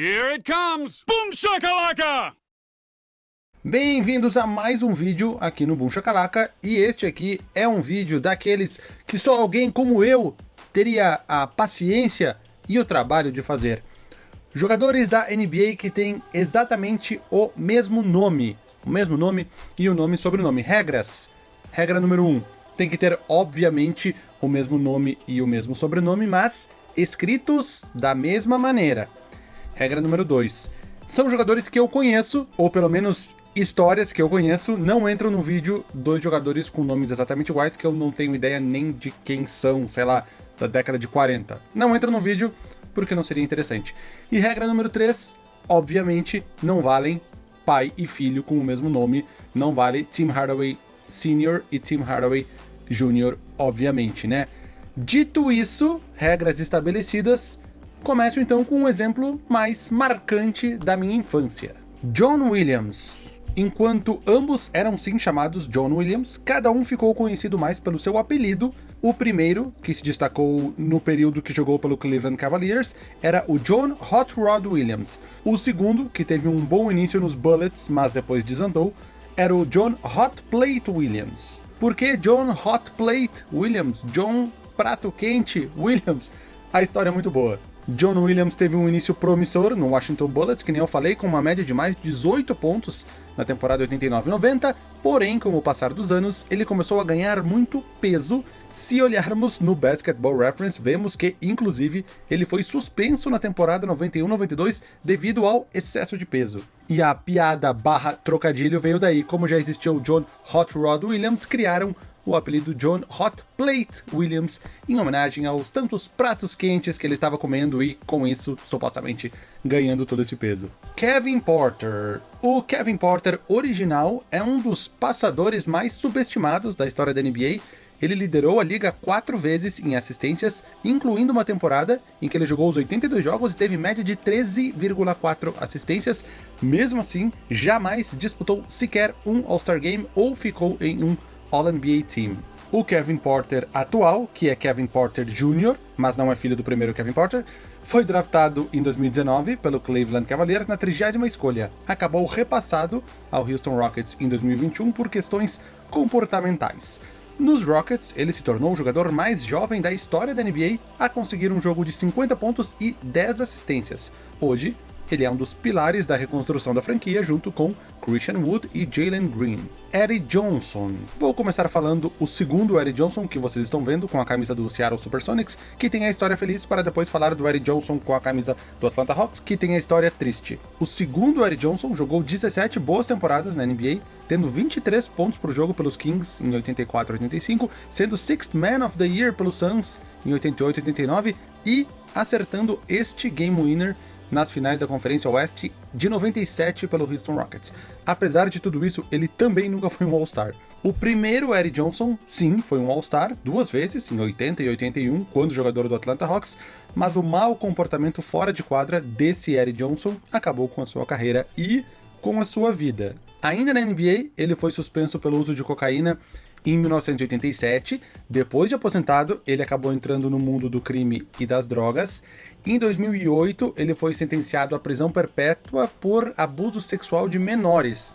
Here it comes! Boom shakalaka! Bem-vindos a mais um vídeo aqui no Boom Shakalaka, e este aqui é um vídeo daqueles que só alguém como eu teria a paciência e o trabalho de fazer. Jogadores da NBA que têm exatamente o mesmo nome, o mesmo nome e o nome e sobrenome. Regras. Regra número 1. Um, tem que ter, obviamente, o mesmo nome e o mesmo sobrenome, mas escritos da mesma maneira. Regra número 2. São jogadores que eu conheço, ou pelo menos histórias que eu conheço, não entram no vídeo dois jogadores com nomes exatamente iguais, que eu não tenho ideia nem de quem são, sei lá, da década de 40. Não entra no vídeo, porque não seria interessante. E regra número 3, obviamente, não valem pai e filho com o mesmo nome, não vale Tim Hardaway Sr. e Tim Hardaway Jr., obviamente, né? Dito isso, regras estabelecidas, começo então com um exemplo mais marcante da minha infância. John Williams, Enquanto ambos eram sim chamados John Williams, cada um ficou conhecido mais pelo seu apelido. O primeiro, que se destacou no período que jogou pelo Cleveland Cavaliers, era o John Hot Rod Williams. O segundo, que teve um bom início nos Bullets, mas depois desandou, era o John Hot Plate Williams. Por que John Hot Plate Williams? John Prato Quente Williams? A história é muito boa. John Williams teve um início promissor no Washington Bullets, que nem eu falei, com uma média de mais 18 pontos na temporada 89-90, porém, com o passar dos anos, ele começou a ganhar muito peso. Se olharmos no Basketball Reference, vemos que, inclusive, ele foi suspenso na temporada 91-92 devido ao excesso de peso. E a piada barra trocadilho veio daí, como já existia o John Hot Rod Williams, criaram o apelido John Hot Plate Williams, em homenagem aos tantos pratos quentes que ele estava comendo e, com isso, supostamente ganhando todo esse peso. Kevin Porter. O Kevin Porter original é um dos passadores mais subestimados da história da NBA, ele liderou a liga quatro vezes em assistências, incluindo uma temporada em que ele jogou os 82 jogos e teve média de 13,4 assistências. Mesmo assim, jamais disputou sequer um All-Star Game ou ficou em um All-NBA Team. O Kevin Porter atual, que é Kevin Porter Jr., mas não é filho do primeiro Kevin Porter, foi draftado em 2019 pelo Cleveland Cavaliers na 30ª escolha. Acabou repassado ao Houston Rockets em 2021 por questões comportamentais. Nos Rockets, ele se tornou o jogador mais jovem da história da NBA a conseguir um jogo de 50 pontos e 10 assistências. Hoje, ele é um dos pilares da reconstrução da franquia junto com Christian Wood e Jalen Green. Eddie Johnson. Vou começar falando o segundo Eddie Johnson que vocês estão vendo com a camisa do Seattle Supersonics, que tem a história feliz, para depois falar do Eddie Johnson com a camisa do Atlanta Hawks, que tem a história triste. O segundo Eddie Johnson jogou 17 boas temporadas na NBA, tendo 23 pontos por jogo pelos Kings em 84 e 85, sendo Sixth Man of the Year pelos Suns em 88 e 89 e acertando este Game Winner nas finais da Conferência Oeste de 97 pelo Houston Rockets. Apesar de tudo isso, ele também nunca foi um All-Star. O primeiro Eddie Johnson, sim, foi um All-Star, duas vezes, em 80 e 81, quando jogador do Atlanta Hawks, mas o mau comportamento fora de quadra desse Eddie Johnson acabou com a sua carreira e com a sua vida. Ainda na NBA, ele foi suspenso pelo uso de cocaína em 1987, depois de aposentado, ele acabou entrando no mundo do crime e das drogas. Em 2008, ele foi sentenciado à prisão perpétua por abuso sexual de menores.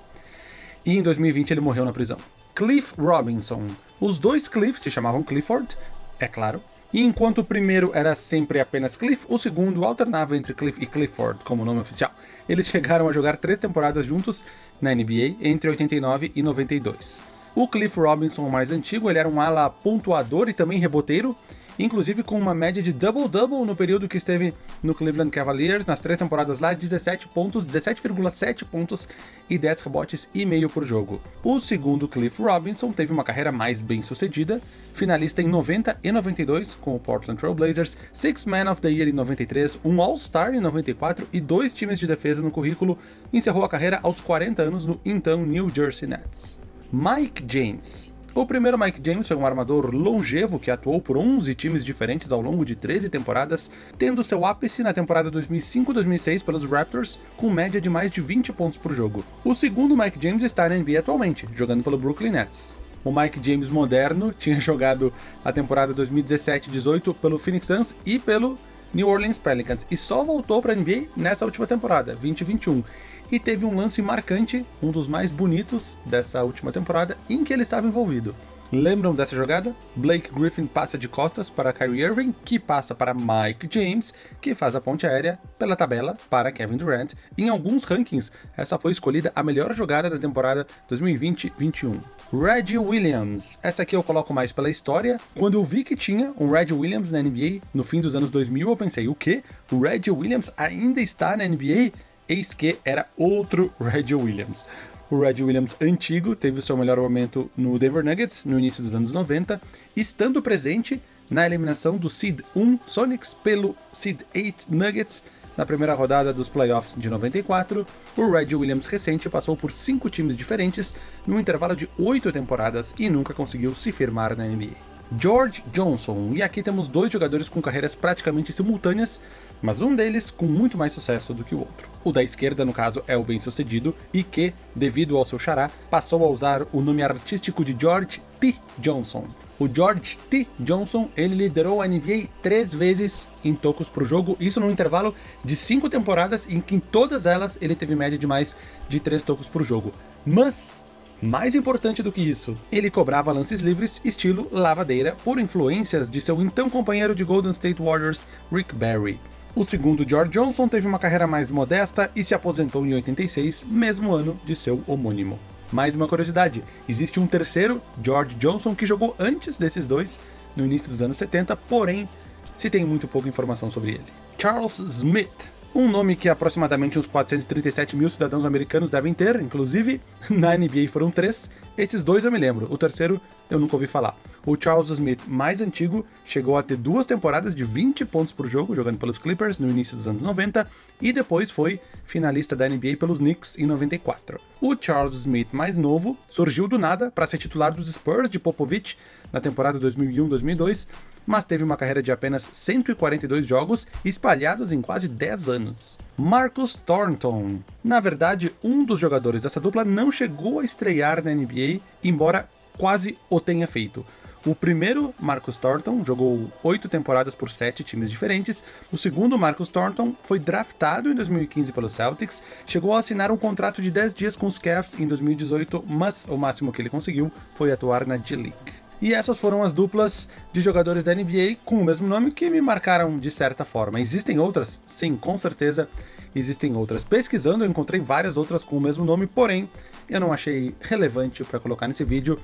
E em 2020 ele morreu na prisão. Cliff Robinson. Os dois Cliff se chamavam Clifford, é claro, e enquanto o primeiro era sempre apenas Cliff, o segundo alternava entre Cliff e Clifford como nome oficial. Eles chegaram a jogar três temporadas juntos na NBA entre 89 e 92. O Cliff Robinson, mais antigo, ele era um ala pontuador e também reboteiro, inclusive com uma média de double-double no período que esteve no Cleveland Cavaliers, nas três temporadas lá, 17 pontos, 17,7 pontos e 10 rebotes e meio por jogo. O segundo Cliff Robinson teve uma carreira mais bem sucedida, finalista em 90 e 92 com o Portland Trail Blazers, Six Man of the Year em 93, um All-Star em 94 e dois times de defesa no currículo, encerrou a carreira aos 40 anos no então New Jersey Nets. Mike James. O primeiro Mike James foi um armador longevo que atuou por 11 times diferentes ao longo de 13 temporadas, tendo seu ápice na temporada 2005-2006 pelos Raptors, com média de mais de 20 pontos por jogo. O segundo Mike James está na NBA atualmente, jogando pelo Brooklyn Nets. O Mike James moderno tinha jogado a temporada 2017-18 pelo Phoenix Suns e pelo New Orleans Pelicans e só voltou para a NBA nessa última temporada, 2021. E teve um lance marcante, um dos mais bonitos dessa última temporada, em que ele estava envolvido. Lembram dessa jogada? Blake Griffin passa de costas para Kyrie Irving, que passa para Mike James, que faz a ponte aérea pela tabela para Kevin Durant. Em alguns rankings, essa foi escolhida a melhor jogada da temporada 2020-21. Reggie Williams. Essa aqui eu coloco mais pela história. Quando eu vi que tinha um Reggie Williams na NBA no fim dos anos 2000, eu pensei, o quê? O Reggie Williams ainda está na NBA? Eis que era outro Reggie Williams. O Red Williams antigo teve o seu melhor momento no Denver Nuggets no início dos anos 90, estando presente na eliminação do Seed 1 Sonics pelo Seed 8 Nuggets na primeira rodada dos playoffs de 94, o Red Williams recente passou por cinco times diferentes num intervalo de oito temporadas e nunca conseguiu se firmar na NBA. George Johnson, e aqui temos dois jogadores com carreiras praticamente simultâneas, mas um deles com muito mais sucesso do que o outro. O da esquerda, no caso, é o bem-sucedido e que, devido ao seu xará, passou a usar o nome artístico de George T. Johnson. O George T. Johnson, ele liderou a NBA três vezes em tocos por jogo, isso num intervalo de cinco temporadas em que em todas elas ele teve média de mais de três tocos por jogo. Mas mais importante do que isso, ele cobrava lances livres estilo lavadeira por influências de seu então companheiro de Golden State Warriors, Rick Barry. O segundo George Johnson teve uma carreira mais modesta e se aposentou em 86, mesmo ano de seu homônimo. Mais uma curiosidade, existe um terceiro George Johnson que jogou antes desses dois, no início dos anos 70, porém se tem muito pouca informação sobre ele. Charles Smith um nome que aproximadamente uns 437 mil cidadãos americanos devem ter, inclusive, na NBA foram três, esses dois eu me lembro, o terceiro eu nunca ouvi falar. O Charles Smith, mais antigo, chegou a ter duas temporadas de 20 pontos por jogo, jogando pelos Clippers no início dos anos 90, e depois foi finalista da NBA pelos Knicks em 94. O Charles Smith, mais novo, surgiu do nada para ser titular dos Spurs de Popovich na temporada 2001-2002, mas teve uma carreira de apenas 142 jogos espalhados em quase 10 anos. Marcus Thornton. Na verdade, um dos jogadores dessa dupla não chegou a estrear na NBA, embora quase o tenha feito. O primeiro, Marcus Thornton, jogou oito temporadas por sete times diferentes. O segundo, Marcus Thornton, foi draftado em 2015 pelo Celtics, chegou a assinar um contrato de 10 dias com os Cavs em 2018, mas o máximo que ele conseguiu foi atuar na G-League. E essas foram as duplas de jogadores da NBA com o mesmo nome que me marcaram de certa forma. Existem outras? Sim, com certeza existem outras. Pesquisando, eu encontrei várias outras com o mesmo nome, porém, eu não achei relevante para colocar nesse vídeo,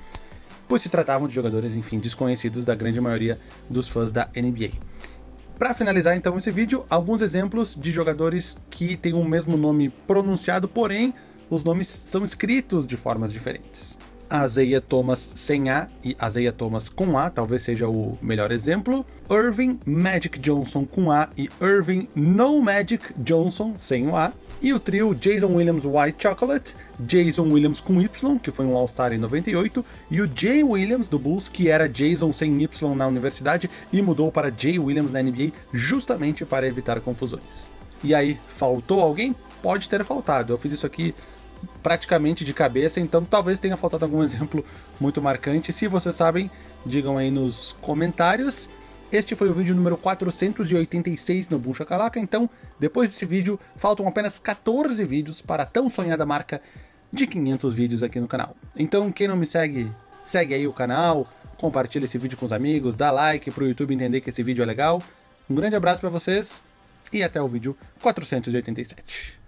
pois se tratavam de jogadores, enfim, desconhecidos da grande maioria dos fãs da NBA. Para finalizar então esse vídeo, alguns exemplos de jogadores que têm o mesmo nome pronunciado, porém os nomes são escritos de formas diferentes. Azeia Thomas sem A e Azeia Thomas com A, talvez seja o melhor exemplo. Irving Magic Johnson com A e Irving No Magic Johnson sem o A. E o trio Jason Williams White Chocolate, Jason Williams com Y, que foi um All-Star em 98, e o Jay Williams do Bulls, que era Jason sem Y na universidade e mudou para Jay Williams na NBA justamente para evitar confusões. E aí, faltou alguém? Pode ter faltado. Eu fiz isso aqui praticamente de cabeça, então talvez tenha faltado algum exemplo muito marcante. Se vocês sabem, digam aí nos comentários. Este foi o vídeo número 486 no Boom Shakalaka, então depois desse vídeo faltam apenas 14 vídeos para a tão sonhada marca de 500 vídeos aqui no canal. Então quem não me segue, segue aí o canal, compartilha esse vídeo com os amigos, dá like para o YouTube entender que esse vídeo é legal. Um grande abraço para vocês e até o vídeo 487.